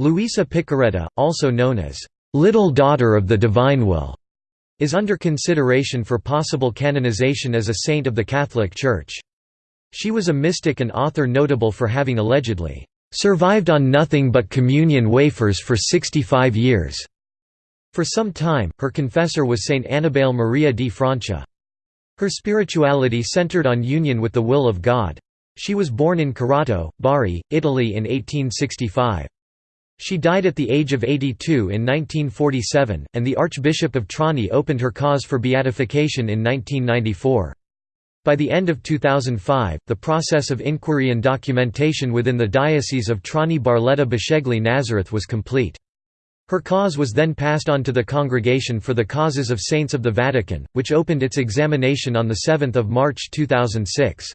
Luisa Piccarreta, also known as "'Little Daughter of the Divine Will' is under consideration for possible canonization as a saint of the Catholic Church. She was a mystic and author notable for having allegedly "'survived on nothing but communion wafers for 65 years'". For some time, her confessor was Saint Annibale Maria di Francia. Her spirituality centered on union with the will of God. She was born in Corato, Bari, Italy in 1865. She died at the age of 82 in 1947, and the Archbishop of Trani opened her cause for beatification in 1994. By the end of 2005, the process of inquiry and documentation within the Diocese of Trani Barletta Bisceglie Nazareth was complete. Her cause was then passed on to the Congregation for the Causes of Saints of the Vatican, which opened its examination on 7 March 2006.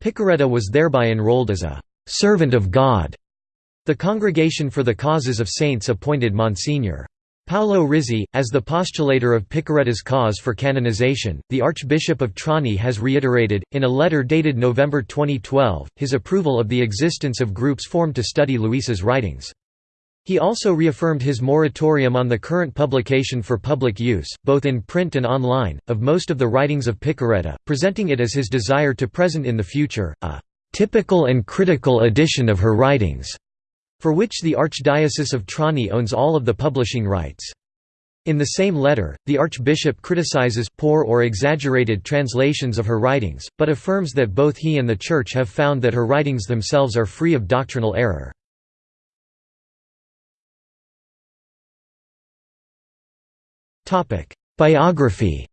Piccarreta was thereby enrolled as a «servant of God» The Congregation for the Causes of Saints appointed Monsignor. Paolo Rizzi, as the postulator of Piccarreta's cause for canonization, the Archbishop of Trani has reiterated, in a letter dated November 2012, his approval of the existence of groups formed to study Luisa's writings. He also reaffirmed his moratorium on the current publication for public use, both in print and online, of most of the writings of Piccarreta, presenting it as his desire to present in the future, a "...typical and critical edition of her writings." For which the Archdiocese of Trani owns all of the publishing rights. In the same letter, the Archbishop criticizes poor or exaggerated translations of her writings, but affirms that both he and the Church have found that her writings themselves are free of doctrinal error. Biography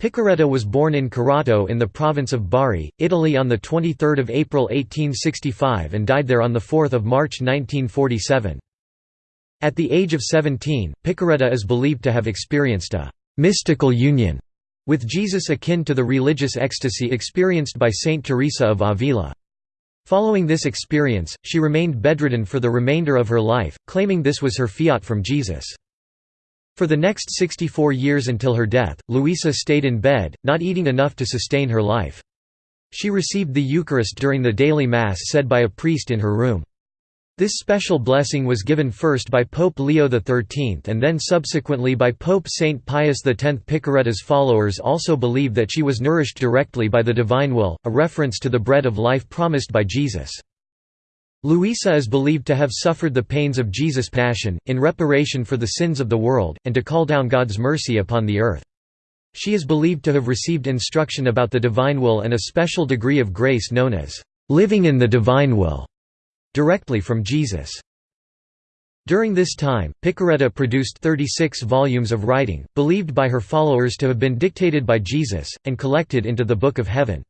Piccarreta was born in Corato in the province of Bari, Italy on 23 April 1865 and died there on 4 March 1947. At the age of 17, Piccarreta is believed to have experienced a «mystical union» with Jesus akin to the religious ecstasy experienced by Saint Teresa of Avila. Following this experience, she remained bedridden for the remainder of her life, claiming this was her fiat from Jesus. For the next 64 years until her death, Louisa stayed in bed, not eating enough to sustain her life. She received the Eucharist during the daily Mass said by a priest in her room. This special blessing was given first by Pope Leo XIII and then subsequently by Pope Saint Pius X. Piccarreta's followers also believe that she was nourished directly by the divine will, a reference to the bread of life promised by Jesus. Luisa is believed to have suffered the pains of Jesus' passion, in reparation for the sins of the world, and to call down God's mercy upon the earth. She is believed to have received instruction about the divine will and a special degree of grace known as living in the divine will, directly from Jesus. During this time, Piccarreta produced 36 volumes of writing, believed by her followers to have been dictated by Jesus, and collected into the Book of Heaven.